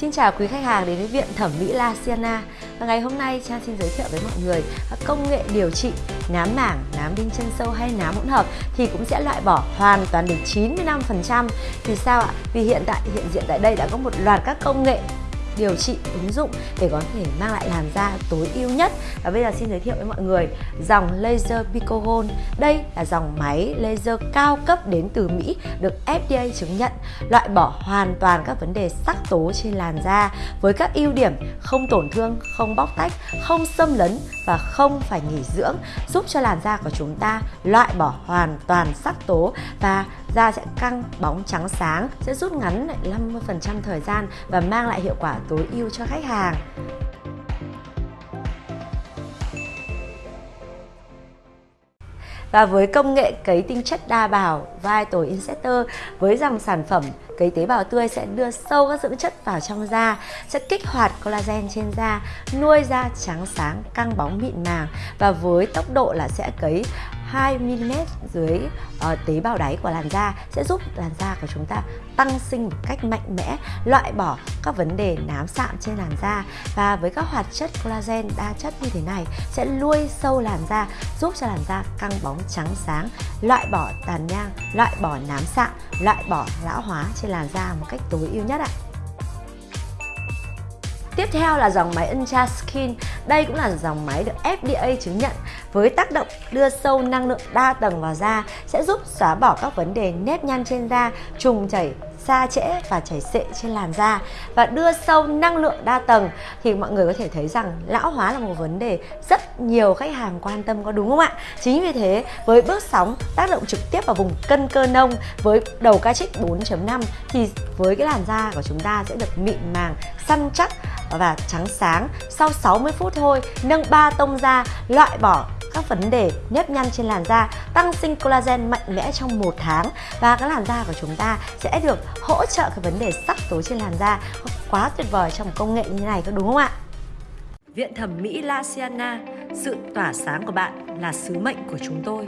Xin chào quý khách hàng đến với Viện Thẩm mỹ La Siena Và ngày hôm nay Trang xin giới thiệu với mọi người công nghệ điều trị nám mảng, nám đinh chân sâu hay nám hỗn hợp thì cũng sẽ loại bỏ hoàn toàn được 95% Vì sao ạ? Vì hiện tại hiện diện tại đây đã có một loạt các công nghệ điều trị ứng dụng để có thể mang lại làn da tối ưu nhất. Và bây giờ xin giới thiệu với mọi người dòng laser picogon. Đây là dòng máy laser cao cấp đến từ Mỹ, được FDA chứng nhận, loại bỏ hoàn toàn các vấn đề sắc tố trên làn da với các ưu điểm không tổn thương, không bóc tách, không xâm lấn và không phải nghỉ dưỡng, giúp cho làn da của chúng ta loại bỏ hoàn toàn sắc tố và da sẽ căng, bóng trắng sáng, sẽ rút ngắn lại 50% thời gian và mang lại hiệu quả tối ưu cho khách hàng. Và với công nghệ cấy tinh chất đa bào, Vital Injector, với dòng sản phẩm cấy tế bào tươi sẽ đưa sâu các dưỡng chất vào trong da, sẽ kích hoạt collagen trên da, nuôi da trắng sáng, căng bóng mịn màng và với tốc độ là sẽ cấy 2mm dưới uh, tế bào đáy của làn da sẽ giúp làn da của chúng ta tăng sinh một cách mạnh mẽ, loại bỏ các vấn đề nám sạm trên làn da và với các hoạt chất collagen đa chất như thế này sẽ nuôi sâu làn da giúp cho làn da căng bóng trắng sáng, loại bỏ tàn nhang, loại bỏ nám sạm, loại bỏ lão hóa trên làn da một cách tối ưu nhất ạ. Tiếp theo là dòng máy Ultra Skin. Đây cũng là dòng máy được FDA chứng nhận với tác động đưa sâu năng lượng đa tầng vào da sẽ giúp xóa bỏ các vấn đề nếp nhăn trên da, trùng chảy, xa trễ và chảy xệ trên làn da và đưa sâu năng lượng đa tầng thì mọi người có thể thấy rằng lão hóa là một vấn đề rất nhiều khách hàng quan tâm có đúng không ạ? Chính vì thế với bước sóng tác động trực tiếp vào vùng cân cơ nông với đầu ca trích 4.5 thì với cái làn da của chúng ta sẽ được mịn màng, săn chắc và trắng sáng sau 60 phút thôi nâng ba tông da loại bỏ các vấn đề nếp nhăn trên làn da, tăng sinh collagen mạnh mẽ trong một tháng. Và cái làn da của chúng ta sẽ được hỗ trợ cái vấn đề sắc tố trên làn da. Quá tuyệt vời trong công nghệ như thế này có đúng không ạ? Viện Thẩm mỹ La Siena, sự tỏa sáng của bạn là sứ mệnh của chúng tôi.